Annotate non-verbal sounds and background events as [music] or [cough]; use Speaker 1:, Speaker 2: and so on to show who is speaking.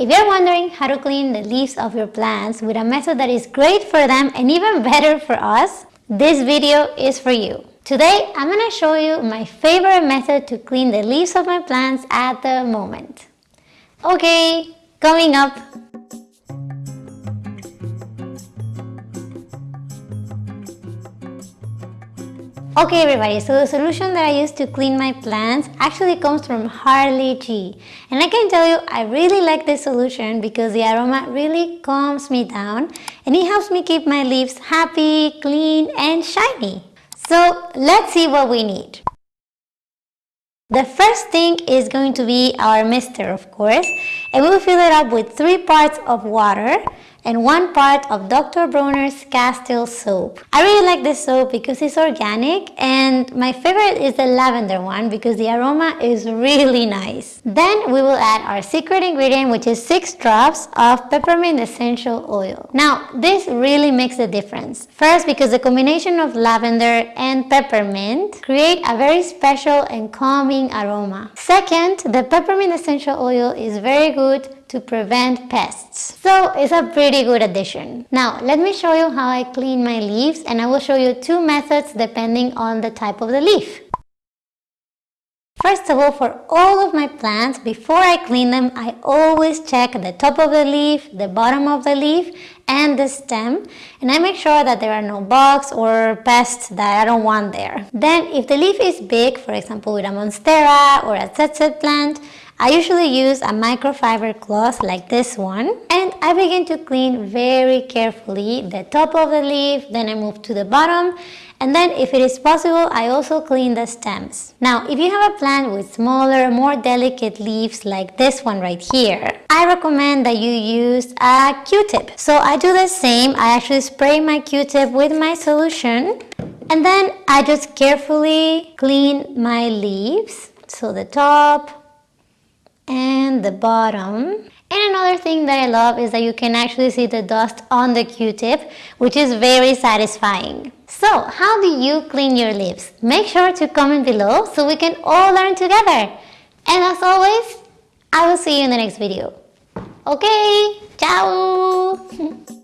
Speaker 1: If you're wondering how to clean the leaves of your plants with a method that is great for them and even [laughs] better for us, this video is for you. Today, I'm going to show you my favorite method to clean the leaves of my plants at the moment. Okay, coming up Okay everybody, so the solution that I use to clean my plants actually comes from Harley G. And I can tell you, I really like this solution because the aroma really calms me down and it helps me keep my leaves happy, clean and shiny. So let's see what we need. The first thing is going to be our mister of course and we'll fill it up with 3 parts of water and one part of Dr. Bronner's Castile soap. I really like this soap because it's organic and my favorite is the lavender one because the aroma is really nice. Then we will add our secret ingredient which is 6 drops of peppermint essential oil. Now this really makes a difference. First because the combination of lavender and peppermint create a very special and calming aroma. Second, the peppermint essential oil is very good to prevent pests. So it's a pretty good addition. Now let me show you how I clean my leaves and I will show you two methods depending on the type of the leaf. First of all, for all of my plants, before I clean them, I always check the top of the leaf, the bottom of the leaf, and the stem. And I make sure that there are no bugs or pests that I don't want there. Then, if the leaf is big, for example with a monstera or a ZZ plant, I usually use a microfiber cloth like this one and I begin to clean very carefully the top of the leaf, then I move to the bottom and then if it is possible, I also clean the stems. Now, if you have a plant with smaller, more delicate leaves like this one right here, I recommend that you use a Q-tip. So I do the same. I actually spray my Q-tip with my solution and then I just carefully clean my leaves. So the top, and the bottom. And another thing that I love is that you can actually see the dust on the q-tip, which is very satisfying. So, how do you clean your lips? Make sure to comment below so we can all learn together. And as always, I will see you in the next video. Okay, ciao! [laughs]